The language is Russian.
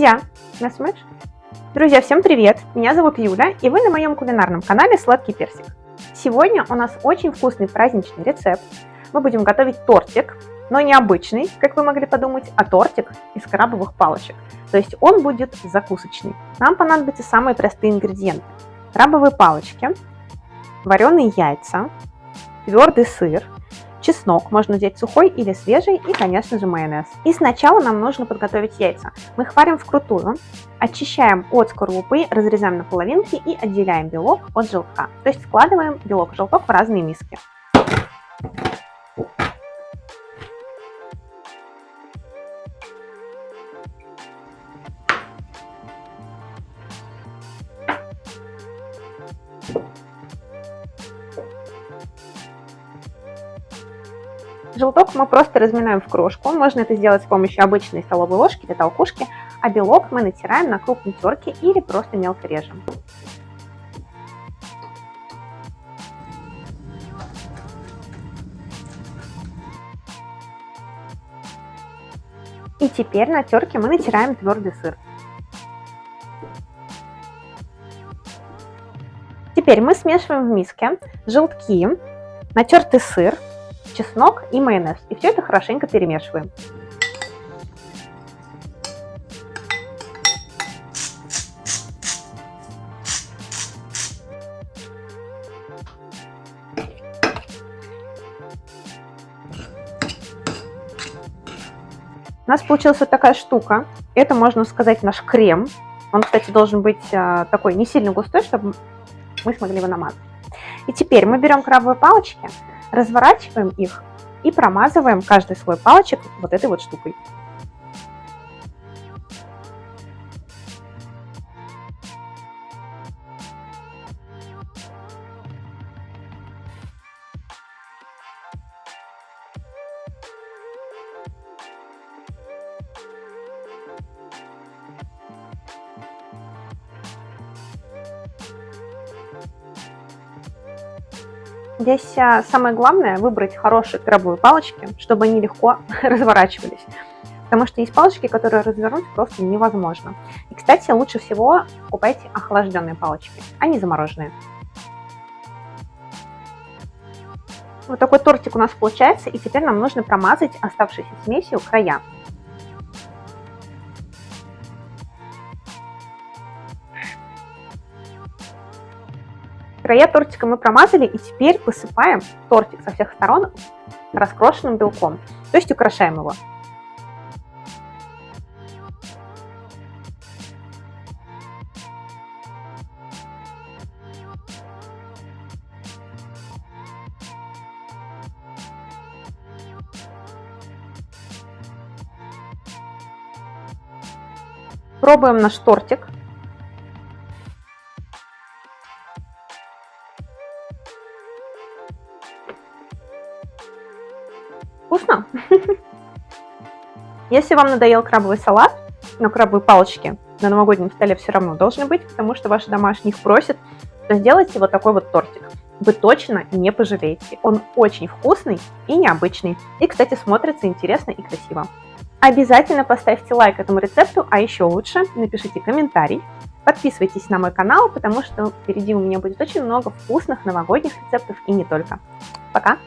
Мясмэш. Друзья, всем привет! Меня зовут Юля, и вы на моем кулинарном канале Сладкий Персик. Сегодня у нас очень вкусный праздничный рецепт. Мы будем готовить тортик, но не обычный, как вы могли подумать, а тортик из крабовых палочек. То есть он будет закусочный. Нам понадобятся самые простые ингредиенты. Крабовые палочки, вареные яйца, твердый сыр, чеснок, можно взять сухой или свежий, и, конечно же, майонез. И сначала нам нужно подготовить яйца. Мы их варим вкрутую, очищаем от скорлупы, разрезаем на половинки и отделяем белок от желтка. То есть складываем белок и желток в разные миски. Желток мы просто разминаем в крошку. Можно это сделать с помощью обычной столовой ложки или толкушки, а белок мы натираем на крупной терке или просто мелко режем. И теперь на терке мы натираем твердый сыр. Теперь мы смешиваем в миске желтки, натертый сыр, чеснок и майонез. И все это хорошенько перемешиваем. У нас получилась вот такая штука. Это, можно сказать, наш крем. Он, кстати, должен быть а, такой не сильно густой, чтобы мы смогли его намазать. И теперь мы берем крабовые палочки, разворачиваем их и промазываем каждый слой палочек вот этой вот штукой. Здесь а, самое главное выбрать хорошие крабовые палочки, чтобы они легко разворачивались. Потому что есть палочки, которые развернуть просто невозможно. И, кстати, лучше всего покупайте охлажденные палочки, а не замороженные. Вот такой тортик у нас получается, и теперь нам нужно промазать оставшейся смесью края. Края тортика мы промазали и теперь посыпаем тортик со всех сторон раскрошенным белком, то есть украшаем его. Пробуем наш тортик. Вкусно? Если вам надоел крабовый салат, но крабовые палочки на новогоднем столе все равно должны быть, потому что ваши домашние их просят, то сделайте вот такой вот тортик. Вы точно не пожалеете. Он очень вкусный и необычный. И, кстати, смотрится интересно и красиво. Обязательно поставьте лайк этому рецепту, а еще лучше напишите комментарий. Подписывайтесь на мой канал, потому что впереди у меня будет очень много вкусных новогодних рецептов и не только. Пока!